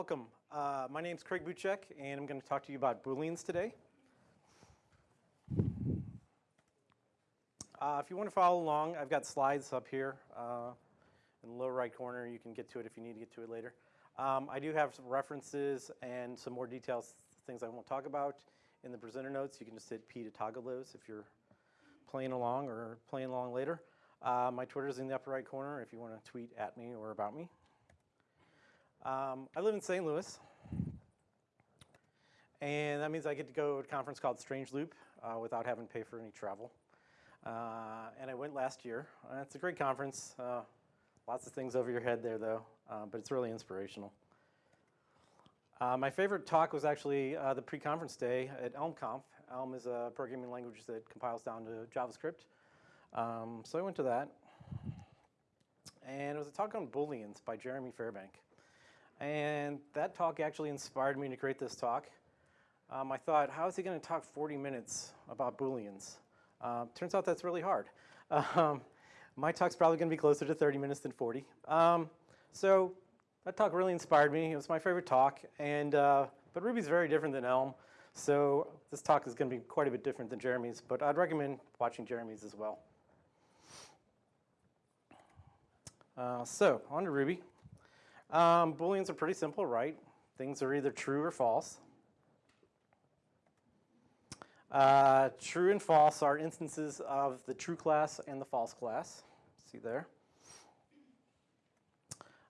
welcome. Uh, my name is Craig Buchek, and I'm going to talk to you about Booleans today. Uh, if you want to follow along, I've got slides up here uh, in the lower right corner. You can get to it if you need to get to it later. Um, I do have some references and some more details, things I won't talk about in the presenter notes. You can just hit P to toggle those if you're playing along or playing along later. Uh, my is in the upper right corner if you want to tweet at me or about me. Um, I live in St. Louis, and that means I get to go to a conference called Strange Loop uh, without having to pay for any travel. Uh, and I went last year. Uh, it's a great conference. Uh, lots of things over your head there, though, uh, but it's really inspirational. Uh, my favorite talk was actually the pre-conference day at ElmConf. Elm is a programming language that compiles down to JavaScript. Um, so I went to that. And it was a talk on Booleans by Jeremy Fairbank. And that talk actually inspired me to create this talk. Um, I thought, how is he going to talk 40 minutes about Booleans? Uh, turns out that's really hard. Um, my talk's probably going to be closer to 30 minutes than 40. Um, so that talk really inspired me. It was my favorite talk. And, uh, but Ruby's very different than Elm. So this talk is going to be quite a bit different than Jeremy's. But I'd recommend watching Jeremy's as well. Uh, so on to Ruby. Um, Booleans are pretty simple, right? Things are either true or false. Uh, true and false are instances of the true class and the false class. See there?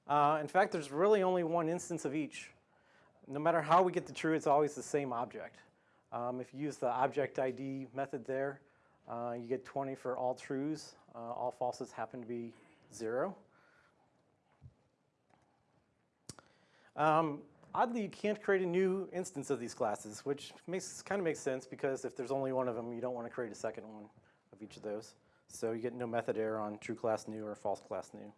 Uh, in fact, there's really only one instance of each. No matter how we get the true, it's always the same object. Um, if you use the object ID method there, uh, you get 20 for all trues. Uh, all falses happen to be zero. Um, oddly, you can't create a new instance of these classes, which makes kind of makes sense because if there's only one of them, you don't want to create a second one of each of those. So you get no method error on true class new or false class new.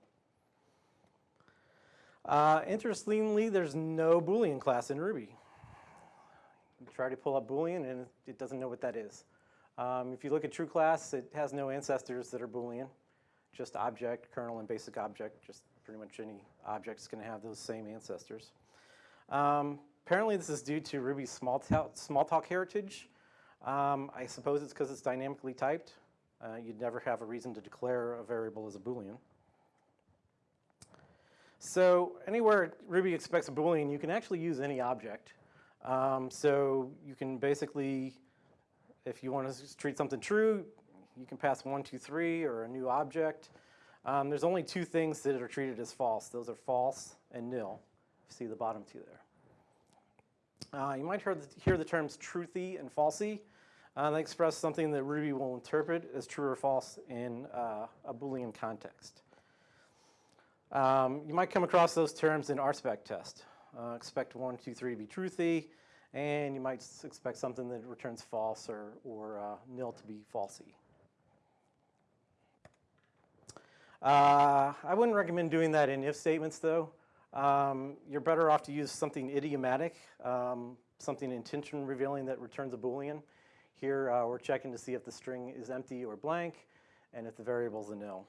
Uh, interestingly, there's no Boolean class in Ruby. You try to pull up Boolean and it doesn't know what that is. Um, if you look at true class, it has no ancestors that are Boolean, just object, kernel, and basic object, just pretty much any object is going to have those same ancestors. Um, apparently this is due to Ruby's Smalltalk, Smalltalk heritage. Um, I suppose it's because it's dynamically typed. Uh, you'd never have a reason to declare a variable as a Boolean. So anywhere Ruby expects a Boolean, you can actually use any object. Um, so you can basically, if you want to treat something true, you can pass one, two, three, or a new object. Um, there's only two things that are treated as false. Those are false and nil. See the bottom two there. Uh, you might hear the, hear the terms truthy and falsy. Uh, they express something that Ruby will interpret as true or false in uh, a Boolean context. Um, you might come across those terms in RSpec test. Uh, expect one, two, three to be truthy, and you might expect something that returns false or, or uh, nil to be falsy. Uh, I wouldn't recommend doing that in if statements though. Um, you're better off to use something idiomatic, um, something intention revealing that returns a Boolean. Here uh, we're checking to see if the string is empty or blank and if the variable is a nil.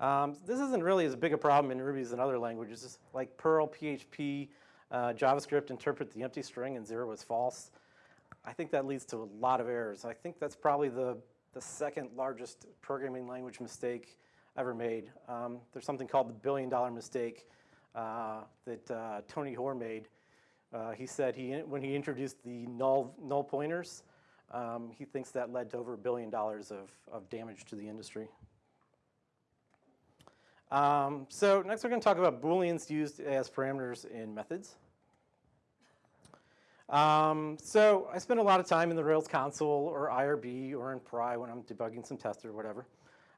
Um, this isn't really as big a problem in Ruby as in other languages. Like Perl, PHP, uh, JavaScript interpret the empty string and zero is false. I think that leads to a lot of errors. I think that's probably the, the second largest programming language mistake ever made. Um, there's something called the billion dollar mistake uh, that uh, Tony Hoare made. Uh, he said he, when he introduced the null, null pointers, um, he thinks that led to over a billion dollars of, of damage to the industry. Um, so next we're going to talk about Booleans used as parameters in methods. Um, so I spend a lot of time in the Rails console or IRB or in Pry when I'm debugging some tests or whatever.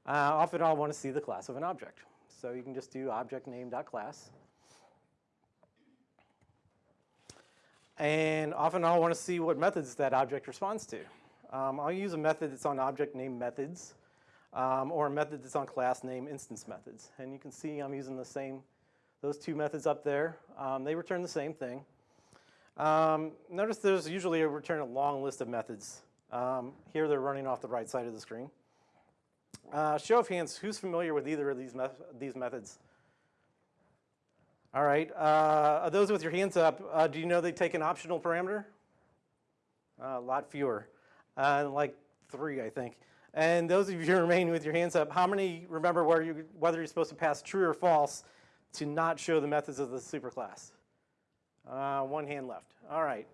Uh, often I'll want to see the class of an object. So you can just do object name.class. And often I'll want to see what methods that object responds to. Um, I'll use a method that's on object name methods um, or a method that's on class name instance methods. And you can see I'm using the same, those two methods up there. Um, they return the same thing. Um, notice there's usually a return a long list of methods. Um, here they're running off the right side of the screen. Uh, show of hands, who's familiar with either of these, me these methods? All right, uh, those with your hands up, uh, do you know they take an optional parameter? Uh, a lot fewer, uh, like three, I think. And those of you who remain with your hands up, how many remember where you, whether you're supposed to pass true or false to not show the methods of the superclass? Uh, one hand left. All right.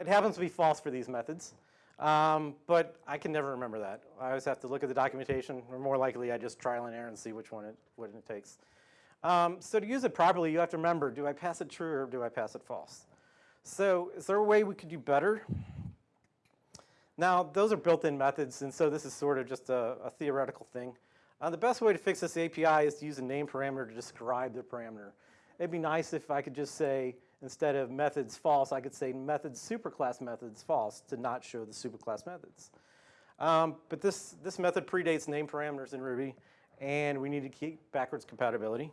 It happens to be false for these methods, um, but I can never remember that. I always have to look at the documentation, or more likely I just trial and error and see which one it, what it takes. Um, so to use it properly, you have to remember, do I pass it true or do I pass it false? So is there a way we could do better? Now, those are built-in methods, and so this is sort of just a, a theoretical thing. Uh, the best way to fix this API is to use a name parameter to describe the parameter. It'd be nice if I could just say, instead of methods false, I could say methods superclass methods false to not show the superclass methods. Um, but this, this method predates name parameters in Ruby, and we need to keep backwards compatibility.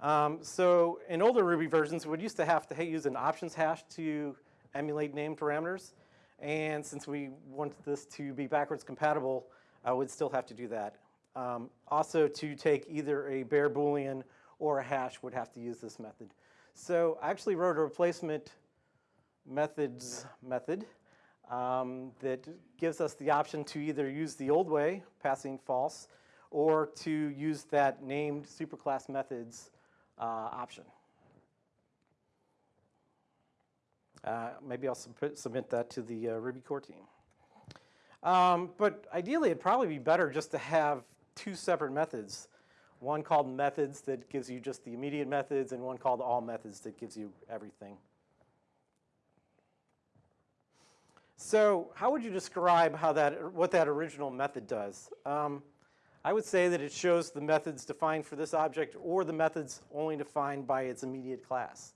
Um, so in older Ruby versions, we would used to have to use an options hash to emulate name parameters. And since we want this to be backwards compatible, I would still have to do that. Um, also, to take either a bare Boolean or a hash would have to use this method. So I actually wrote a replacement methods method um, that gives us the option to either use the old way, passing false, or to use that named superclass methods uh, option. Uh, maybe I'll sub submit that to the uh, Ruby core team. Um, but ideally, it'd probably be better just to have two separate methods. One called methods that gives you just the immediate methods, and one called all methods that gives you everything. So how would you describe how that, what that original method does? Um, I would say that it shows the methods defined for this object or the methods only defined by its immediate class.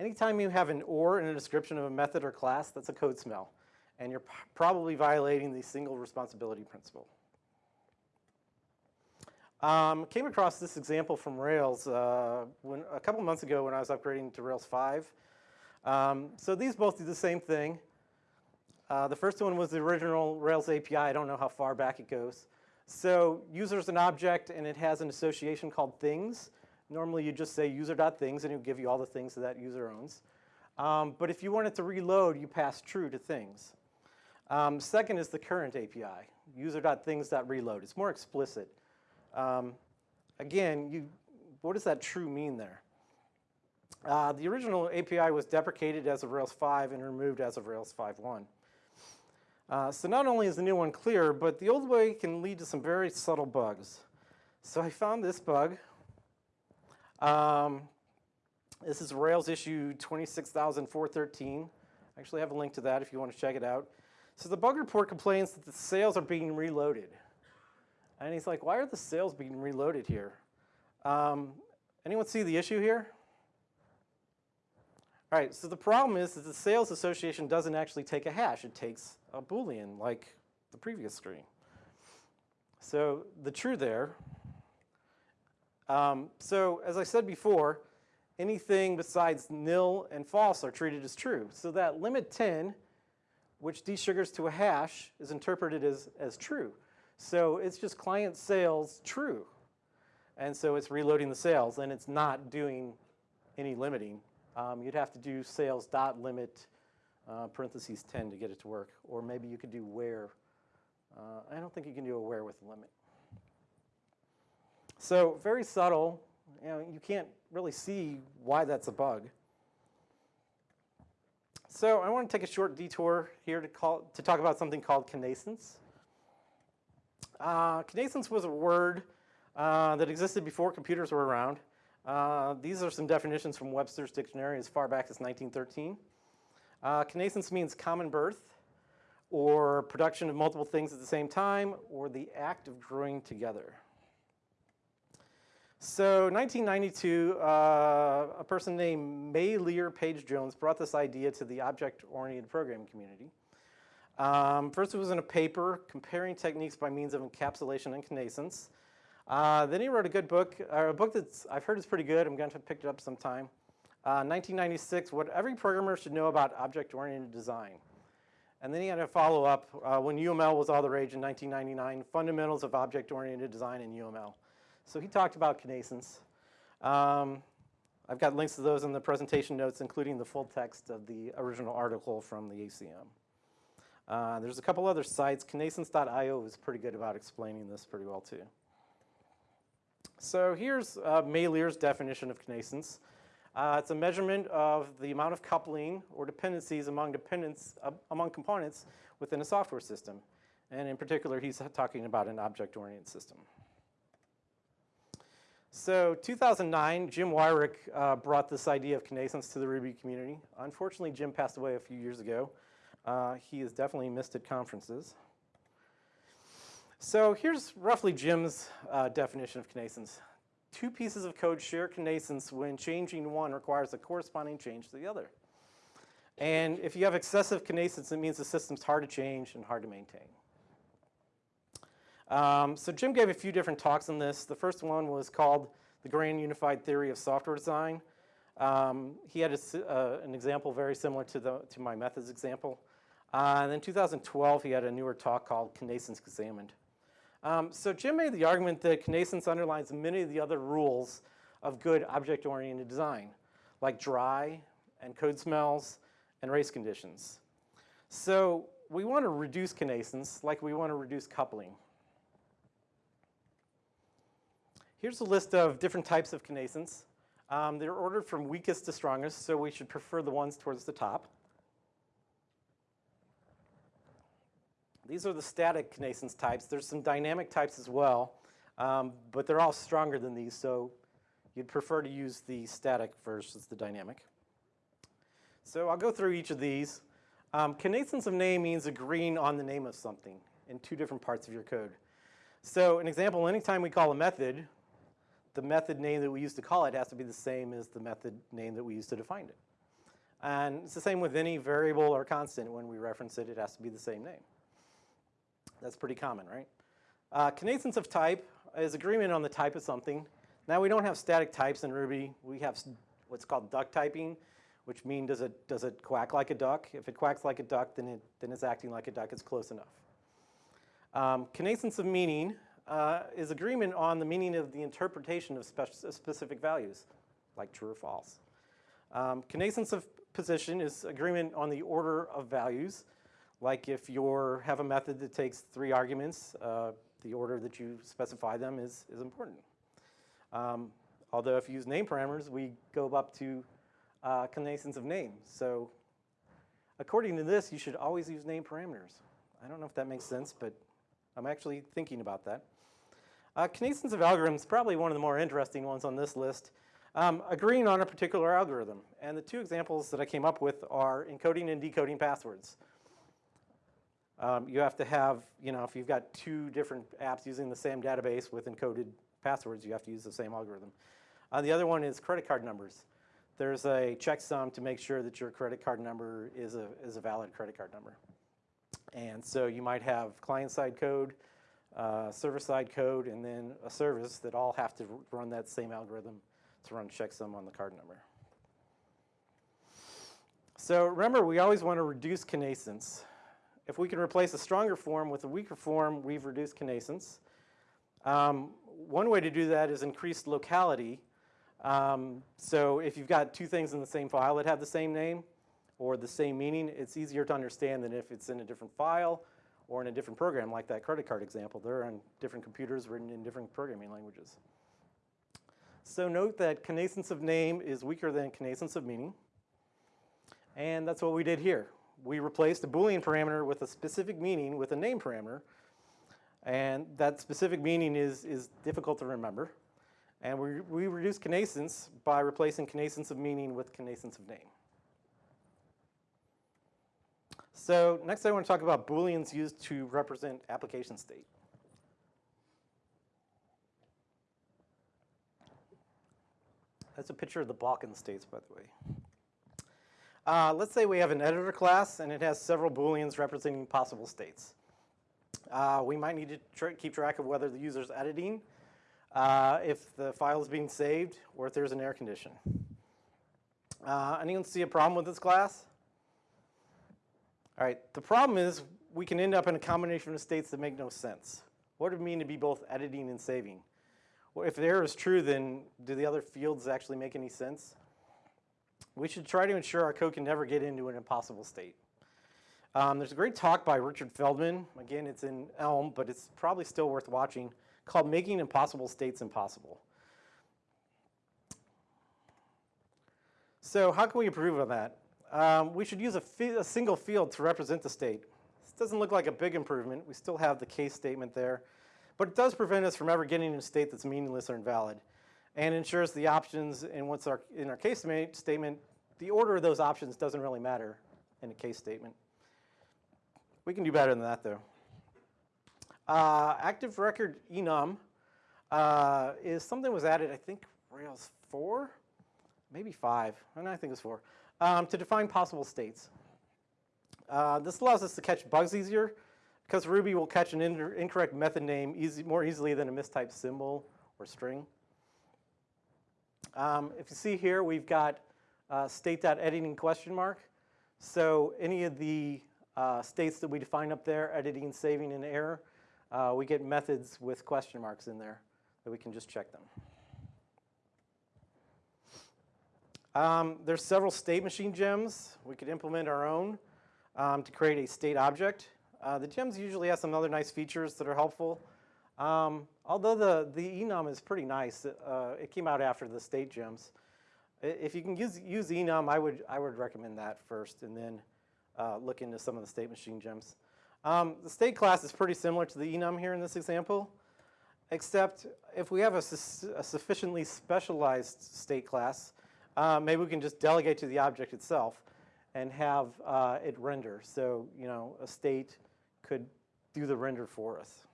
Anytime you have an or in a description of a method or class, that's a code smell. And you're probably violating the single responsibility principle. Um, came across this example from Rails uh, when, a couple months ago when I was upgrading to Rails 5. Um, so these both do the same thing. Uh, the first one was the original Rails API. I don't know how far back it goes. So user is an object and it has an association called things. Normally you just say user.things and it'll give you all the things that that user owns. Um, but if you want it to reload, you pass true to things. Um, second is the current API, user.things.reload. It's more explicit. Um, again, you, what does that true mean there? Uh, the original API was deprecated as of Rails 5 and removed as of Rails 5.1. Uh, so not only is the new one clear, but the old way can lead to some very subtle bugs. So I found this bug. Um, this is Rails issue 26413. I actually have a link to that if you want to check it out. So the bug report complains that the sales are being reloaded. And he's like, why are the sales being reloaded here? Um, anyone see the issue here? All right, so the problem is that the sales association doesn't actually take a hash. It takes a Boolean like the previous screen. So the true there. Um, so as I said before, anything besides nil and false are treated as true. So that limit 10, which desugars to a hash, is interpreted as, as true. So it's just client sales true. And so it's reloading the sales, and it's not doing any limiting. Um, you'd have to do sales dot limit uh, parentheses 10 to get it to work. Or maybe you could do where. Uh, I don't think you can do a where with limit. So very subtle. You, know, you can't really see why that's a bug. So I want to take a short detour here to, call, to talk about something called connascence. Uh, was a word uh, that existed before computers were around. Uh, these are some definitions from Webster's dictionary as far back as 1913. Uh, connascence means common birth or production of multiple things at the same time or the act of growing together. So 1992, uh, a person named Meilir Page Jones brought this idea to the object-oriented programming community. Um, first it was in a paper comparing techniques by means of encapsulation and connascence. Uh, then he wrote a good book, uh, a book that I've heard is pretty good. I'm going to pick it up sometime. Uh, 1996, What Every Programmer Should Know About Object-Oriented Design. And then he had a follow-up uh, when UML was all the rage in 1999, Fundamentals of Object-Oriented Design in UML. So he talked about connascence. Um, I've got links to those in the presentation notes, including the full text of the original article from the ACM. Uh, there's a couple other sites. connascence.io is pretty good about explaining this pretty well too. So here's uh, definition of connascence. Uh, it's a measurement of the amount of coupling or dependencies among dependents uh, among components within a software system. And in particular, he's talking about an object-oriented system. So 2009, Jim Weirich uh, brought this idea of connascence to the Ruby community. Unfortunately, Jim passed away a few years ago. Uh, he is definitely missed at conferences. So here's roughly Jim's uh, definition of connascence. Two pieces of code share connascence when changing one requires a corresponding change to the other. And if you have excessive connascence, it means the system's hard to change and hard to maintain. Um, so Jim gave a few different talks on this. The first one was called The Grand Unified Theory of Software Design. Um, he had a, uh, an example very similar to, the, to my methods example. Uh, and then 2012, he had a newer talk called Connascence Examined. Um, so Jim made the argument that connascence underlines many of the other rules of good object-oriented design, like dry and code smells and race conditions. So we want to reduce connascence like we want to reduce coupling. Here's a list of different types of connascence. Um, they're ordered from weakest to strongest, so we should prefer the ones towards the top. These are the static connascence types. There's some dynamic types as well, um, but they're all stronger than these, so you'd prefer to use the static versus the dynamic. So I'll go through each of these. Um, of name means agreeing on the name of something in two different parts of your code. So an example, anytime we call a method, the method name that we use to call it has to be the same as the method name that we use to define it. And it's the same with any variable or constant. When we reference it, it has to be the same name. That's pretty common, right? Uh, of type is agreement on the type of something. Now we don't have static types in Ruby. We have what's called duck typing, which means does it, does it quack like a duck? If it quacks like a duck, then, it, then it's acting like a duck. It's close enough. Um, of meaning uh, is agreement on the meaning of the interpretation of spe specific values, like true or false. Um, of position is agreement on the order of values, like if you have a method that takes three arguments, uh, the order that you specify them is, is important. Um, although if you use name parameters, we go up to uh, of name. So according to this, you should always use name parameters. I don't know if that makes sense, but I'm actually thinking about that. Uh, of algorithms, probably one of the more interesting ones on this list, um, agreeing on a particular algorithm. And the two examples that I came up with are encoding and decoding passwords. Um, you have to have, you know, if you've got two different apps using the same database with encoded passwords, you have to use the same algorithm. Uh, the other one is credit card numbers. There's a checksum to make sure that your credit card number is a, is a valid credit card number. And so you might have client-side code, uh, server-side code, and then a service that all have to run that same algorithm to run checksum on the card number. So remember, we always want to reduce connascence. If we can replace a stronger form with a weaker form, we've reduced connascence. Um, one way to do that is increased locality. Um, so if you've got two things in the same file that have the same name or the same meaning, it's easier to understand than if it's in a different file or in a different program, like that credit card example. They're on different computers written in different programming languages. So note that connascence of name is weaker than connascence of meaning. And that's what we did here we replaced a Boolean parameter with a specific meaning with a name parameter. And that specific meaning is, is difficult to remember. And we, we reduce connascence by replacing connascence of meaning with connascence of name. So next I want to talk about Booleans used to represent application state. That's a picture of the Balkan states, by the way. Uh, let's say we have an editor class and it has several booleans representing possible states. Uh, we might need to tr keep track of whether the user is editing, uh, if the file is being saved, or if there's an error condition. Uh, anyone see a problem with this class? All right, the problem is we can end up in a combination of states that make no sense. What does it mean to be both editing and saving? Well, if the error is true, then do the other fields actually make any sense? We should try to ensure our code can never get into an impossible state. Um, there's a great talk by Richard Feldman. Again, it's in Elm, but it's probably still worth watching, called Making Impossible States Impossible. So how can we improve on that? Um, we should use a, a, single field to represent the state. This doesn't look like a big improvement. We still have the case statement there. But it does prevent us from ever getting in a state that's meaningless or invalid and ensures the options in what's our, in our case statement, the order of those options doesn't really matter in a case statement. We can do better than that though. Uh, active record enum uh, is something was added, I think, Rails 4? maybe five, and I think it's four, um, to define possible states. Uh, this allows us to catch bugs easier because Ruby will catch an incorrect method name easy, more easily than a mistyped symbol or string. Um, if you see here, we've got uh, state.editing question mark. So any of the uh, states that we define up there, editing, saving, and error, uh, we get methods with question marks in there that we can just check them. Um, there's several state machine gems. We could implement our own um, to create a state object. Uh, the gems usually have some other nice features that are helpful. Um, although the, the enum is pretty nice, uh, it came out after the state gems. If you can use, use enum, I would, I would recommend that first and then uh, look into some of the state machine gems. Um, the state class is pretty similar to the enum here in this example, except if we have a, su a sufficiently specialized state class, uh, maybe we can just delegate to the object itself and have uh, it render. So, you know, a state could do the render for us.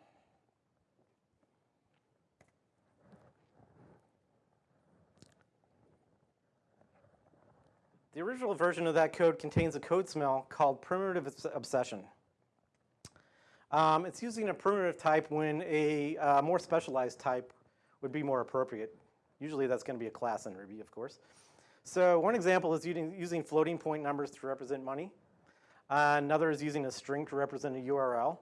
The original version of that code contains a code smell called primitive obsession. Um, it's using a primitive type when a uh, more specialized type would be more appropriate. Usually that's going to be a class in Ruby, of course. So one example is using, using floating point numbers to represent money. Uh, another is using a string to represent a URL.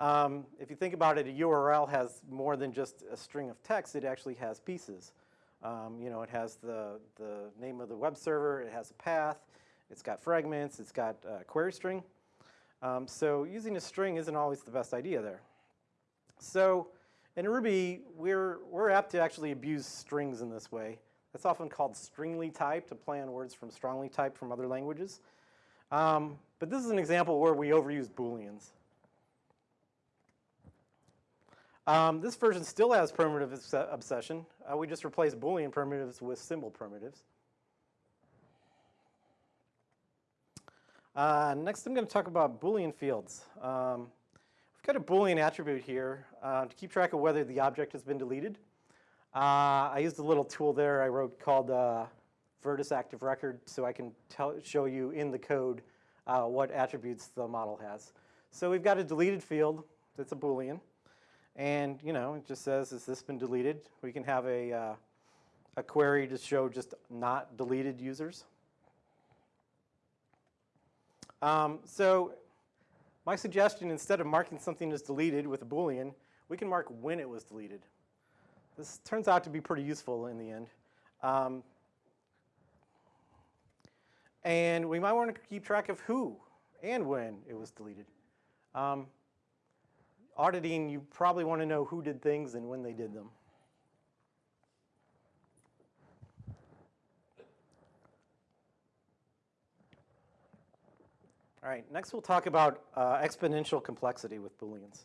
Um, if you think about it, a URL has more than just a string of text. It actually has pieces. Um, you know, it has the, the name of the web server. It has a path. It's got fragments. It's got a query string. Um, so using a string isn't always the best idea there. So in Ruby, we're, we're apt to actually abuse strings in this way. That's often called stringly typed, to play on words from strongly typed from other languages. Um, but this is an example where we overuse Booleans. Um, this version still has primitive obsession. Uh, we just replaced Boolean primitives with symbol primitives. Uh, next, I'm going to talk about Boolean fields. Um, we've got a Boolean attribute here uh, to keep track of whether the object has been deleted. Uh, I used a little tool there I wrote called uh, Virtus Active Record so I can tell, show you in the code uh, what attributes the model has. So we've got a deleted field that's a Boolean. And you know, it just says, has this been deleted? We can have a, uh, a query to show just not deleted users. Um, so my suggestion, instead of marking something as deleted with a Boolean, we can mark when it was deleted. This turns out to be pretty useful in the end. Um, and we might want to keep track of who and when it was deleted. Um, auditing, you probably want to know who did things and when they did them. All right, next we'll talk about uh, exponential complexity with Booleans.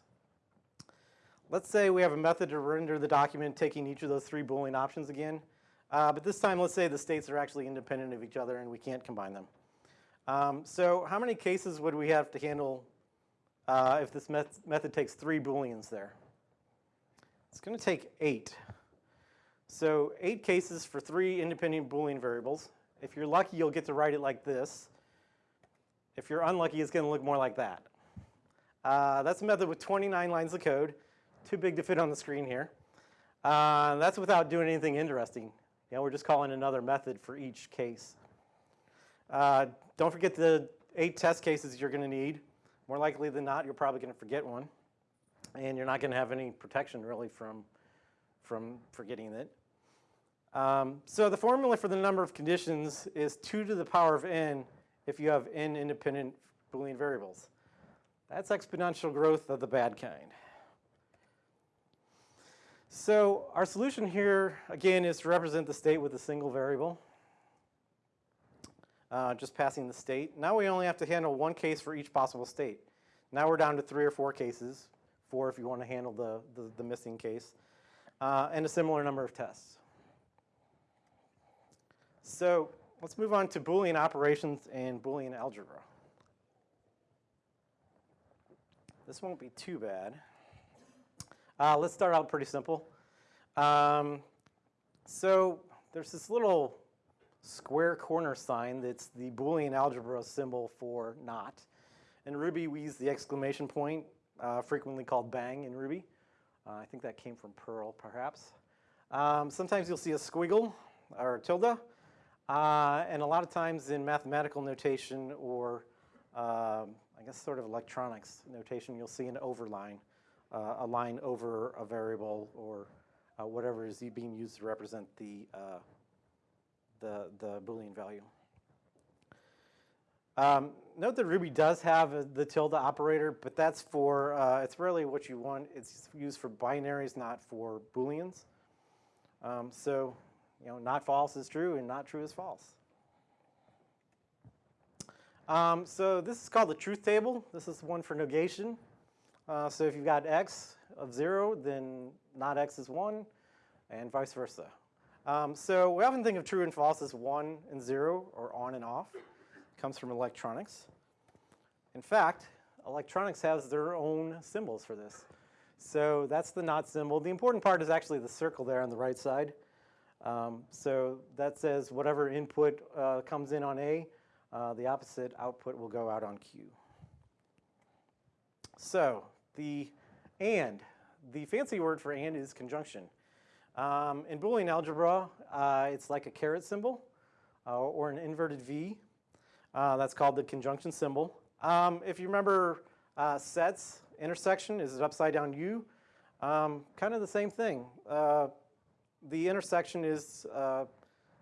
Let's say we have a method to render the document taking each of those three Boolean options again. Uh, but this time, let's say the states are actually independent of each other and we can't combine them. Um, so how many cases would we have to handle uh, if this met method takes three Booleans there? It's going to take eight. So eight cases for three independent Boolean variables. If you're lucky, you'll get to write it like this. If you're unlucky, it's going to look more like that. Uh, that's a method with 29 lines of code too big to fit on the screen here. Uh, that's without doing anything interesting. You know, we're just calling another method for each case. Uh, don't forget the eight test cases you're going to need. More likely than not, you're probably going to forget one. And you're not going to have any protection really from, from forgetting it. Um, so the formula for the number of conditions is 2 to the power of n if you have n independent Boolean variables. That's exponential growth of the bad kind. So our solution here, again, is to represent the state with a single variable, uh, just passing the state. Now we only have to handle one case for each possible state. Now we're down to three or four cases, four if you want to handle the, the, the missing case, uh, and a similar number of tests. So let's move on to Boolean operations and Boolean algebra. This won't be too bad. Uh, let's start out pretty simple. Um, so there's this little square corner sign that's the Boolean algebra symbol for not. In Ruby, we use the exclamation point, uh, frequently called bang in Ruby. Uh, I think that came from Perl, perhaps. Um, sometimes you'll see a squiggle or a tilde. Uh, and a lot of times in mathematical notation or um, I guess sort of electronics notation, you'll see an overline, uh, a line over a variable or uh, whatever is being used to represent the, uh, the, the Boolean value. Um, note that Ruby does have the tilde operator, but that's for, uh, it's really what you want. It's used for binaries, not for Booleans. Um, so you know, not false is true and not true is false. Um, so this is called the truth table. This is one for negation. Uh, so if you've got x of 0, then not x is 1, and vice versa. Um, so we often think of true and false as 1 and 0, or on and off. It comes from electronics. In fact, electronics has their own symbols for this. So that's the not symbol. The important part is actually the circle there on the right side. Um, so that says whatever input uh, comes in on A, uh, the opposite output will go out on Q. So the AND, the fancy word for AND is conjunction. Um, in Boolean algebra, uh, it's like a caret symbol uh, or an inverted V. Uh, that's called the conjunction symbol. Um, if you remember uh, sets, intersection is an upside down U. Um, kind of the same thing the intersection is uh,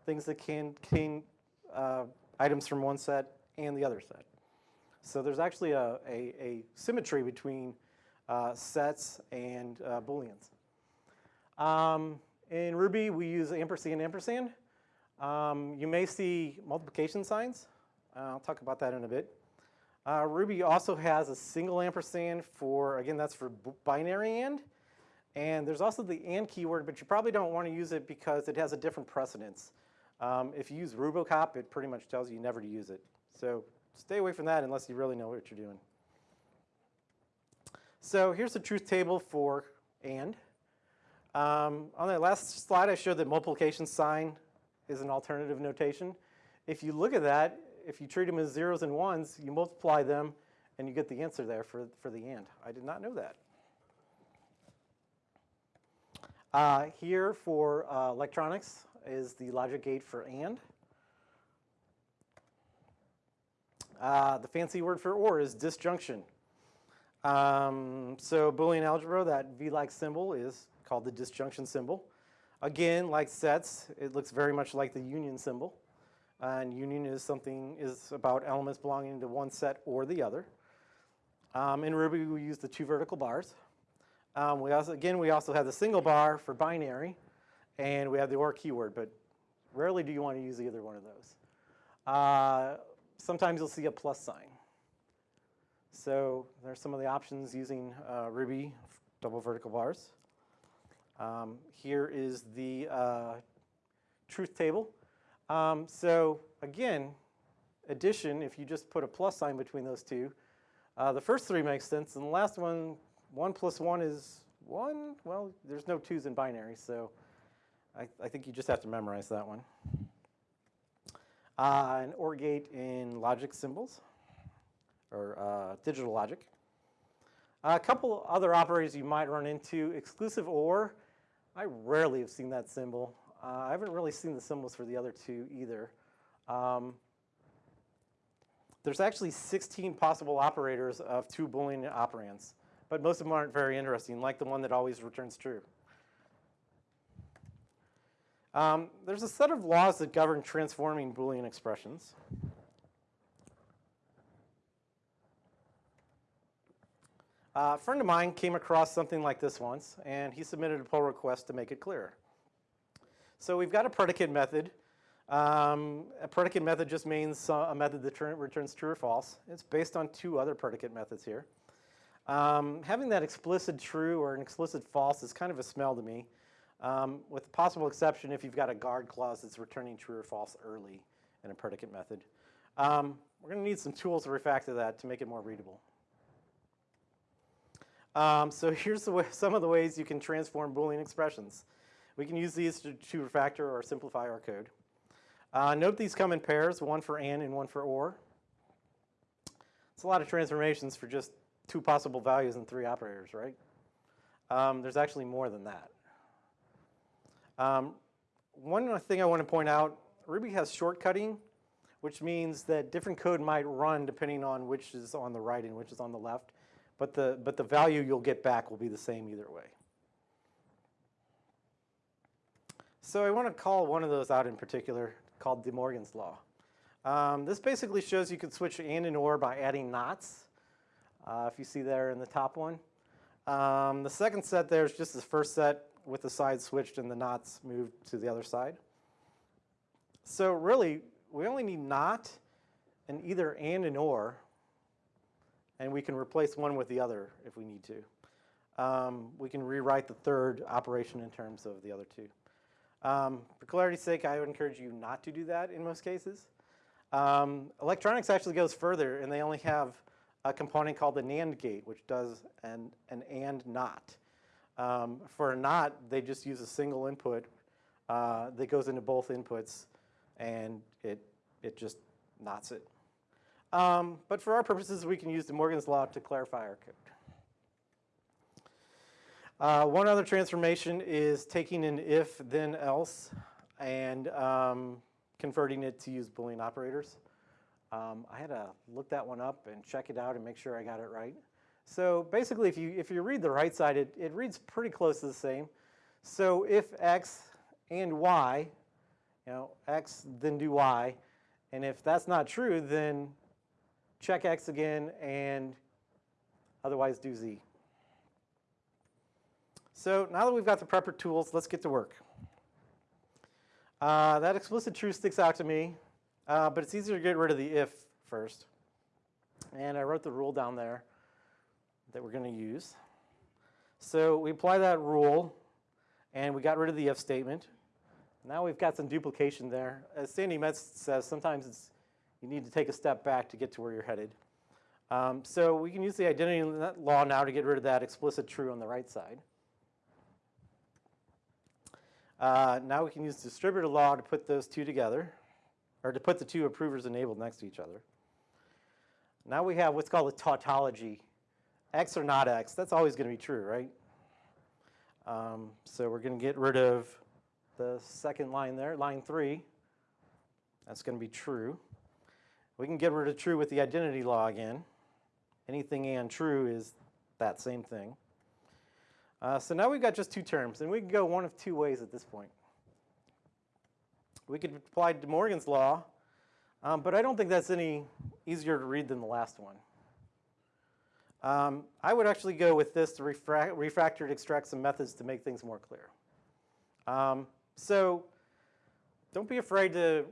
things that can contain uh, items from one set and the other set. So there's actually a, a, a symmetry between uh, sets and uh, booleans. Um, in Ruby, we use ampersand ampersand. Um, you may see multiplication signs. Uh, I'll talk about that in a bit. Uh, Ruby also has a single ampersand for, again, that's for binary and. And there's also the and keyword, but you probably don't want to use it because it has a different precedence. Um, if you use Rubocop, it pretty much tells you never to use it. So stay away from that unless you really know what you're doing. So here's the truth table for and. Um, on the last slide, I showed that multiplication sign is an alternative notation. If you look at that, if you treat them as zeros and ones, you multiply them and you get the answer there for, for the and. I did not know that. Uh, here for uh, electronics is the logic gate for AND. Uh, the fancy word for OR is disjunction. Um, so Boolean algebra, that V-like symbol is called the disjunction symbol. Again, like sets, it looks very much like the union symbol. and union is something is about elements belonging to one set or the other. Um, in Ruby, we use the two vertical bars. Um, we also, again, we also have the single bar for binary, and we have the OR keyword, but rarely do you want to use either one of those. Uh, sometimes you'll see a plus sign. So there's some of the options using uh, Ruby double vertical bars. Um, here is the uh, truth table. Um, so again, addition, if you just put a plus sign between those two, uh, the first three makes sense, and the last one 1 plus 1 is 1. Well, there's no 2's in binary, so I, I think you just have to memorize that one. Uh, an OR gate in logic symbols, or uh, digital logic. a couple other operators you might run into, exclusive OR. I rarely have seen that symbol. Uh, I haven't really seen the symbols for the other two either. Um, there's actually 16 possible operators of two Boolean operands, but most of them aren't very interesting, like the one that always returns true. Um, there's a set of laws that govern transforming Boolean expressions. Uh, a friend of mine came across something like this once, and he submitted a pull request to make it clearer. So we've got a predicate method. Um, a predicate method just means a method that returns true or false. It's based on two other predicate methods here. Um, having that explicit true or an explicit false is kind of a smell to me, um, with possible exception if you've got a guard clause that's returning true or false early in a predicate method. Um, we're going to need some tools to refactor that to make it more readable. Um, so here's way, some of the ways you can transform Boolean expressions. We can use these to, to refactor or simplify our code. Uh, note these come in pairs, one for AND and one for OR. It's a lot of transformations for just two possible values and three operators, right? Um, there's actually more than that. Um, one thing I want to point out, Ruby has shortcutting, which means that different code might run depending on which is on the right and which is on the left but the, but the value you'll get back will be the same either way. So I want to call one of those out in particular called De Morgan's Law. Um, this basically shows you can switch AND and OR by adding nots, uh, if you see there in the top one. Um, the second set there is just the first set with the sides switched and the nots moved to the other side. So really, we only need not and either AND and OR and we can replace one with the other if we need to. Um, we can rewrite the third operation in terms of the other two. Um, for clarity's sake, I would encourage you not to do that in most cases. Um, electronics actually goes further, and they only have a component called the NAND gate, which does an, an AND NOT. Um, for a NOT, they just use a single input uh, that goes into both inputs, and it, it just nots it. Um, but for our purposes, we can use De Morgan's Law to clarify our code. Uh, one other transformation is taking an if, then else, and um, converting it to use Boolean operators. Um, I had to look that one up and check it out and make sure I got it right. So basically, if you, if you read the right side, it, it reads pretty close to the same. So if x and y, you know, x, then do y, and if that's not true, then check X again, and otherwise do Z. So now that we've got the prepper tools, let's get to work. Uh, that explicit true sticks out to me, uh, but it's easier to get rid of the if first. And I wrote the rule down there that we're going to use. So we apply that rule, and we got rid of the if statement. Now we've got some duplication there. As Sandi Metz says, sometimes it's you need to take a step back to get to where you're headed. Um, so we can use the identity law now to get rid of that explicit true on the right side. Uh, now we can use distributor law to put those two together, or to put the two approvers enabled next to each other. Now we have what's called a tautology. X or not X, that's always going to be true, right? Um, so we're going to get rid of the second line there, line three. That's going to be true. We can get rid of true with the identity law again. Anything and true is that same thing. Uh, so now we've got just two terms, and we can go one of two ways at this point. We could apply De Morgan's law, um, but I don't think that's any easier to read than the last one. Um, I would actually go with this to refactor to extract some methods to make things more clear. Um, so don't be afraid to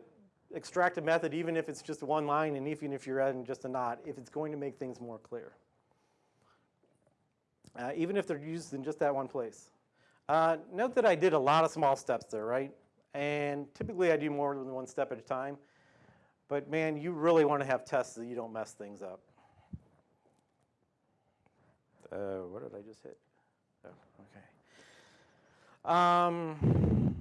extract a method even if it's just one line and even if you're adding just a not, if it's going to make things more clear. Uh, even if they're used in just that one place. Uh, note that I did a lot of small steps there, right? And typically I do more than one step at a time. But man, you really want to have tests that you don't mess things up. Uh, what did I just hit? Oh, okay. Um,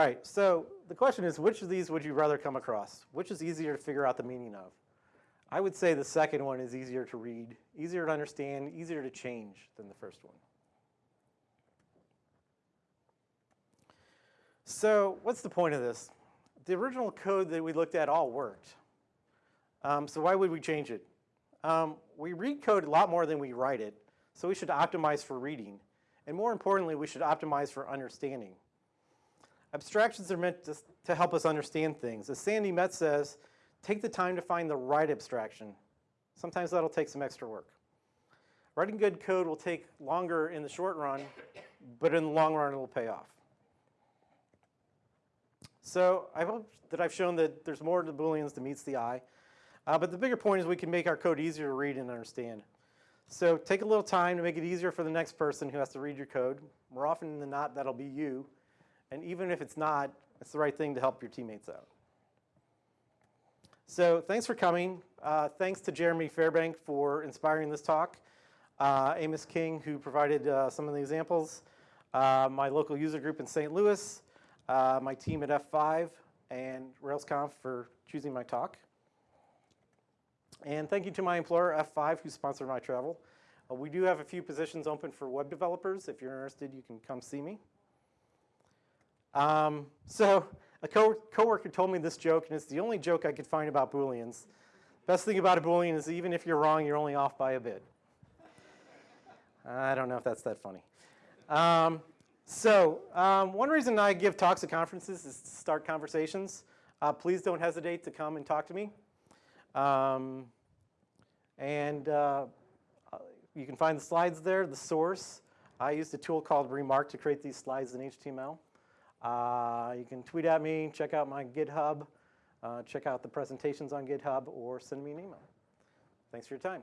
All right, so the question is, which of these would you rather come across? Which is easier to figure out the meaning of? I would say the second one is easier to read, easier to understand, easier to change than the first one. So what's the point of this? the original code that we looked at all worked. Um, so why would we change it? Um, we read code a lot more than we write it, so we should optimize for reading. And more importantly, we should optimize for understanding. Abstractions are meant to, to help us understand things. As Sandi Metz says, take the time to find the right abstraction. Sometimes that'll take some extra work. Writing good code will take longer in the short run, but in the long run, it will pay off. So I hope that I've shown that there's more to Booleans than meets the eye. Uh, but the bigger point is we can make our code easier to read and understand. So take a little time to make it easier for the next person who has to read your code. More often than not, that'll be you. And even if it's not, it's the right thing to help your teammates out. So thanks for coming. Uh, thanks to Jeremy Fairbank for inspiring this talk. Uh, Amos King, who provided uh, some of the examples. Uh, my local user group in St. Louis. Uh, my team at F5 and RailsConf for choosing my talk. And thank you to my employer, F5, who sponsored my travel. Uh, we do have a few positions open for web developers. If you're interested, you can come see me. Um, so a co coworker told me this joke, and it's the only joke I could find about Booleans. Best thing about a Boolean is even if you're wrong, you're only off by a bit. I don't know if that's that funny. Um, so um, one reason I give talks at conferences is to start conversations. Uh, please don't hesitate to come and talk to me. Um, and uh, you can find the slides there, the source. I used a tool called Remark to create these slides in HTML. Uh, you can tweet at me, check out my GitHub, uh, check out the presentations on GitHub, or send me an email. Thanks for your time.